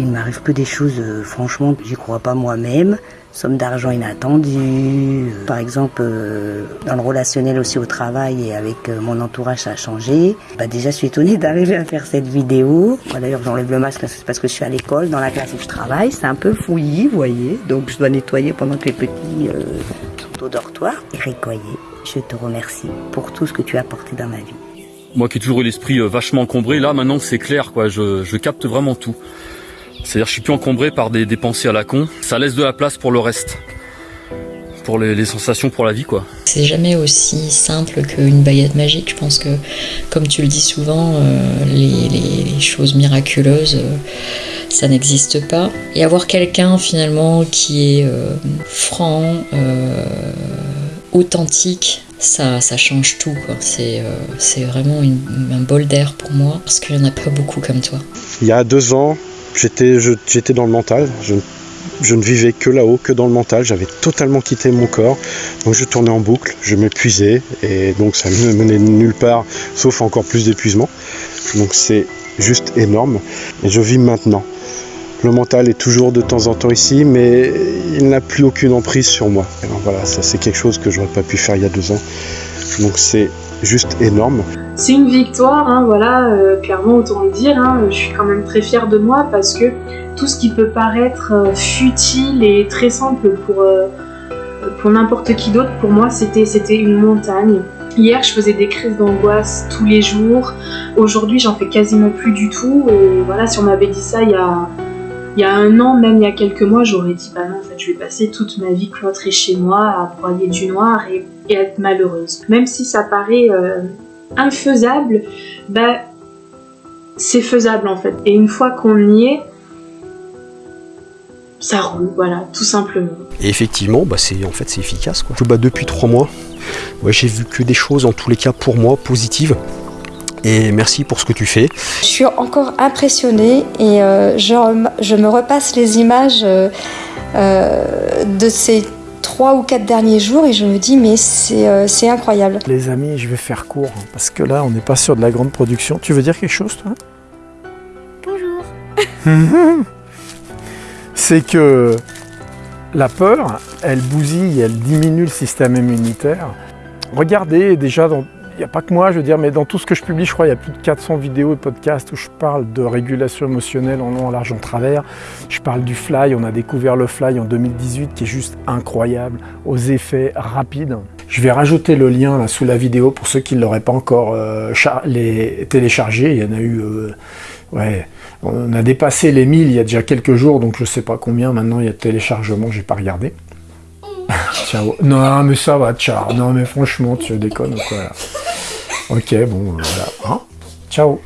Il m'arrive que des choses, euh, franchement, j'y crois pas moi-même. Somme d'argent inattendue. euh, par exemple, euh, dans le relationnel aussi au travail et avec mon entourage, ça a changé. Bah, déjà, je suis étonnée d'arriver à faire cette vidéo. Moi, D'ailleurs, j'enlève le masque parce que je suis à l'école, dans la classe où je travaille. C'est un peu fouillis, vous voyez. Donc, je dois nettoyer pendant que les petits sont au dortoir. Eric Coyer, je te remercie pour tout ce que tu as apporté dans ma vie. Moi qui ai toujours eu l'esprit vachement encombré, là maintenant c'est clair, quoi. Je capte vraiment tout. C'est-à-dire je suis plus encombré par des, des pensées à la con. Ça laisse de la place pour le reste. Pour les, les sensations, pour la vie, quoi. C'est jamais aussi simple qu'une baguette magique. Je pense que, comme tu le dis souvent, euh, les, les- les choses miraculeuses, euh, ça n'existe pas. Et avoir quelqu'un finalement qui est euh, franc, euh, authentique, ça, ça change tout. C'est euh, vraiment une- un bol d'air pour moi, parce qu'il n'y en a pas beaucoup comme toi. Il y a deux ans, j'étais j'étais dans le mental. Je, je ne vivais que là-haut, que dans le mental. J'avais totalement quitté mon corps. Donc je tournais en boucle, je m'épuisais. Et donc ça ne me menait nulle part, sauf encore plus d'épuisement. Donc c'est juste énorme. Et je vis maintenant. Le mental est toujours de temps en temps ici, mais il n'a plus aucune emprise sur moi. Alors voilà, ça c'est quelque chose que j'aurais pas pu faire il y a deux ans. Donc c'est juste énorme. C'est une victoire, hein, voilà, euh, clairement autant le dire. hein. je suis quand même très fière de moi parce que tout ce qui peut paraître euh, futile et très simple pour, euh, pour n'importe qui d'autre, pour moi c'était une montagne. Hier, je faisais des crises d'angoisse tous les jours. Aujourd'hui, j'en fais quasiment plus du tout. Et voilà, si on m'avait dit ça il y a, il y a un an, même il y a quelques mois, j'aurais dit bah non, en fait, je vais passer toute ma vie cloîtrée chez moi à broyer du noir et, être malheureuse. Même si ça paraît euh, infaisable, bah c'est faisable en fait. Et une fois qu'on y est, ça roule, voilà, tout simplement. Et effectivement, bah c'est en fait c'est efficace depuis trois mois, ouais, j'ai vu que des choses en tous les cas pour moi positives. Et merci pour ce que tu fais. Je suis encore impressionnée et euh, je, me repasse les images euh, euh, de ces trois ou quatre derniers jours et je me dis mais c'est euh, incroyable. Les amis, je vais faire court hein, parce que là, on n'est pas sur de la grande production. Tu veux dire quelque chose, toi? Bonjour. C'est que la peur, elle bousille, elle diminue le système immunitaire. Regardez, déjà, dans- n'y a pas que moi, je veux dire, mais dans tout ce que je publie, je crois il y a plus de 400 vidéos et podcasts où je parle de régulation émotionnelle en long, en large, en travers. Je parle du fly, on a découvert le fly en 2018 qui est juste incroyable, aux effets rapides. Je vais rajouter le lien sous la vidéo pour ceux qui ne l'auraient pas encore euh, téléchargé. Il y en a eu... euh, ouais, on a dépassé les 1000 il y a déjà quelques jours, donc je sais pas combien maintenant il y a de téléchargements, j'ai pas regardé. ciao. Non, mais ça va, ciao. Non, mais franchement, tu déconnes quoi là Ok, bon, voilà. Hein? Ciao.